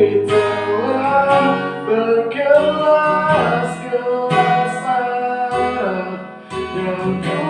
bergelas-gelas air Yang ku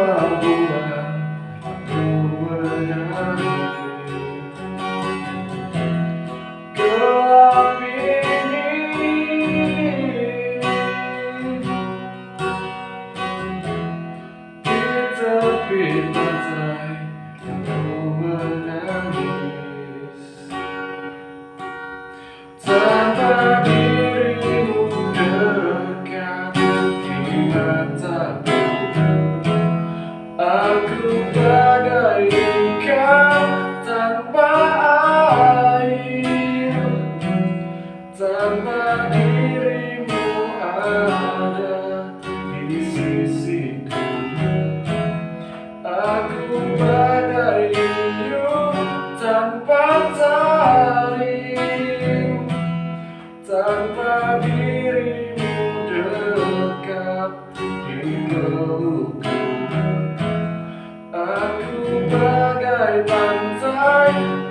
world tanpa air Tanpa dirimu ada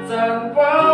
จันทร์